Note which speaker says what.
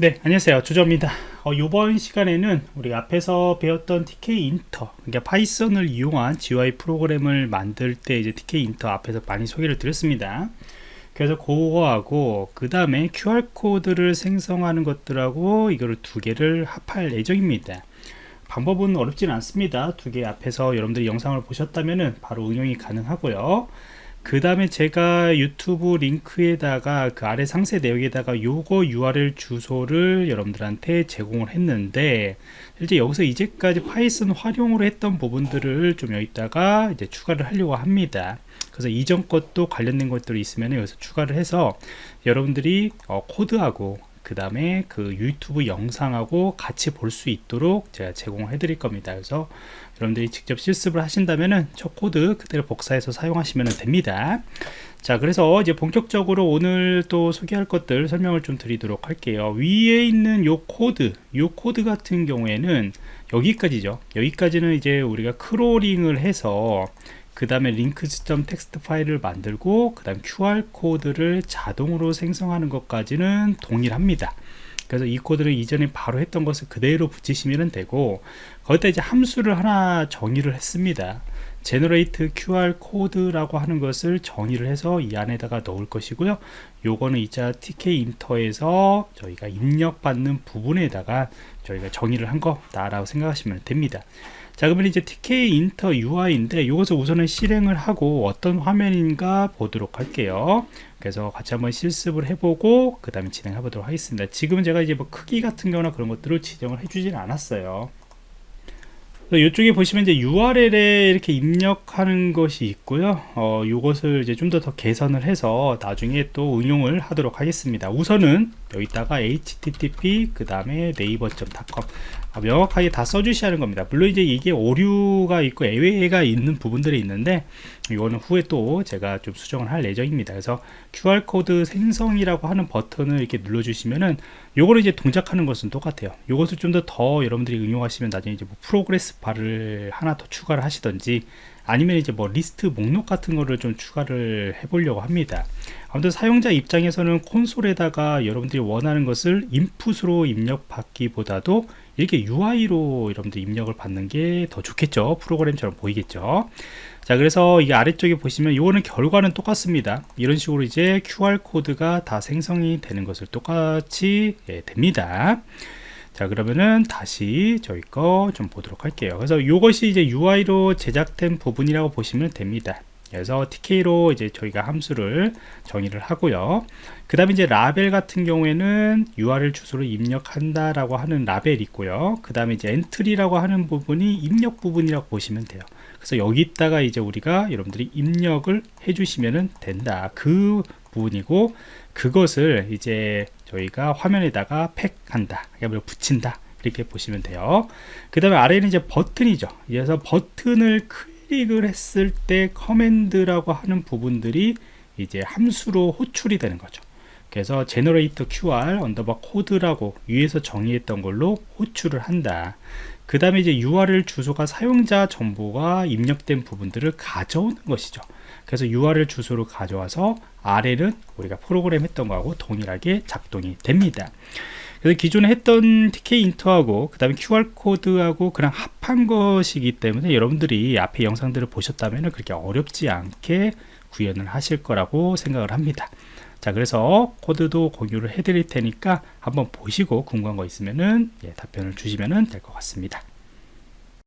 Speaker 1: 네 안녕하세요. 주저입니다. 어, 이번 시간에는 우리 앞에서 배웠던 Tkinter 그러니까 파이썬을 이용한 GUI 프로그램을 만들 때 이제 Tkinter 앞에서 많이 소개를 드렸습니다. 그래서 그거하고 그 다음에 QR코드를 생성하는 것들하고 이거를 두 개를 합할 예정입니다. 방법은 어렵지는 않습니다. 두 개 앞에서 여러분들이 영상을 보셨다면 바로 응용이 가능하고요 그 다음에 제가 유튜브 링크에다가 그 아래 상세 내역에다가 요거 URL 주소를 여러분들한테 제공을 했는데 실제 여기서 이제까지 파이썬 활용으로 했던 부분들을 좀 여기다가 이제 추가를 하려고 합니다. 그래서 이전 것도 관련된 것들이 있으면 여기서 추가를 해서 여러분들이 어, 코드하고 그 다음에 그 유튜브 영상하고 같이 볼 수 있도록 제가 제공을 해 드릴 겁니다. 그래서 여러분들이 직접 실습을 하신다면은 저 코드 그대로 복사해서 사용하시면 됩니다. 자 그래서 이제 본격적으로 오늘 또 소개할 것들 설명을 좀 드리도록 할게요. 위에 있는 요 코드 요 코드 같은 경우에는 여기까지죠. 여기까지는 이제 우리가 크롤링을 해서 그 다음에 links 점 text 파일을 만들고 그 다음 QR코드를 자동으로 생성하는 것까지는 동일합니다. 그래서 이 코드를 이전에 바로 했던 것을 그대로 붙이시면 되고 거기다 이제 함수를 하나 정의를 했습니다 generate QR code라고 하는 것을 정의를 해서 이 안에다가 넣을 것이고요. 요거는 이제 Tkinter에서 저희가 입력받는 부분에다가 저희가 정의를 한 거다라고 생각하시면 됩니다. 자 그러면 이제 TK 인터 UI인데 이것을 우선은 실행을 하고 어떤 화면인가 보도록 할게요. 그래서 같이 한번 실습을 해보고 그 다음에 진행해 보도록 하겠습니다. 지금 은 제가 이제 뭐 크기 같은 경우나 그런 것들을 지정을 해주진 않았어요 이쪽에 보시면 이제 URL에 이렇게 입력하는 것이 있고요. 어, 이것을 이제 좀 더 더 개선을 해서 나중에 또 응용을 하도록 하겠습니다. 우선은 여기다가 http 그 다음에 네이버.com 아, 명확하게 다 써주셔야 하는 겁니다 물론 이제 이게 오류가 있고 예외가 있는 부분들이 있는데 이거는 후에 또 제가 좀 수정을 할 예정입니다 그래서 QR코드 생성이라고 하는 버튼을 이렇게 눌러 주시면은 요거를 이제 동작하는 것은 똑같아요 요것을 좀 더더 여러분들이 응용하시면 나중에 이제 뭐 progress bar를 하나 더 추가를 하시던지 아니면 이제 뭐 리스트 목록 같은 거를 좀 추가를 해 보려고 합니다. 아무튼 사용자 입장에서는 콘솔에다가 여러분들이 원하는 것을 인풋으로 입력받기보다도 이렇게 UI로 여러분들 입력을 받는 게 더 좋겠죠. 프로그램처럼 보이겠죠. 자 그래서 이게 아래쪽에 보시면 이거는 결과는 똑같습니다. 이런 식으로 이제 QR코드가 다 생성이 되는 것을 똑같이 예, 됩니다 자 그러면은 다시 저희 거 좀 보도록 할게요. 그래서 이것이 이제 UI로 제작된 부분이라고 보시면 됩니다 그래서 TK로 이제 저희가 함수를 정의를 하고요. 그 다음에 이제 라벨 같은 경우에는 URL 주소를 입력한다 라고 하는 라벨이 있고요. 그 다음에 이제 엔트리라고 하는 부분이 입력 부분이라고 보시면 돼요. 그래서 여기다가 이제 우리가 여러분들이 입력을 해주시면 된다. 그 부분이고 그것을 이제 저희가 화면에다가 팩한다. 그러니까 붙인다. 이렇게 보시면 돼요. 그 다음에 아래는 이제 버튼이죠. 그래서 버튼을 클릭을 했을 때 커맨드라고 하는 부분들이 이제 함수로 호출이 되는 거죠. 그래서 generate QR 언더바 code라고 위에서 정의했던 걸로 호출을 한다. 그 다음에 이제 URL 주소가 사용자 정보가 입력된 부분들을 가져오는 것이죠. 그래서 URL 주소를 가져와서 아래는 우리가 프로그램 했던 거하고 동일하게 작동이 됩니다 그래서 기존에 했던 Tkinter하고 그 다음에 QR코드하고 그냥 합한 것이기 때문에 여러분들이 앞에 영상들을 보셨다면 그렇게 어렵지 않게 구현을 하실 거라고 생각을 합니다. 자 그래서 코드도 공유를 해 드릴 테니까 한번 보시고 궁금한 거 있으면은 예, 답변을 주시면 될 것 같습니다